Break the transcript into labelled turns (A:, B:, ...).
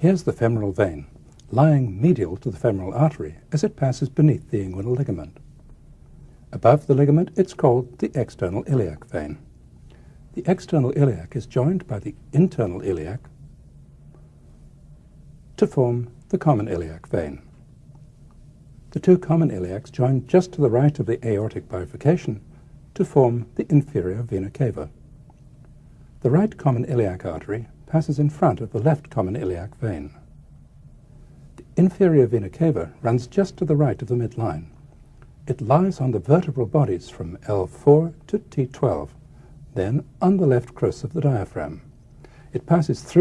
A: Here's the femoral vein, lying medial to the femoral artery as it passes beneath the inguinal ligament. Above the ligament, it's called the external iliac vein. The external iliac is joined by the internal iliac to form the common iliac vein. The two common iliacs join just to the right of the aortic bifurcation to form the inferior vena cava. The right common iliac artery passes in front of the left common iliac vein. The inferior vena cava runs just to the right of the midline. It lies on the vertebral bodies from L4 to T12, then on the left crus of the diaphragm. It passes through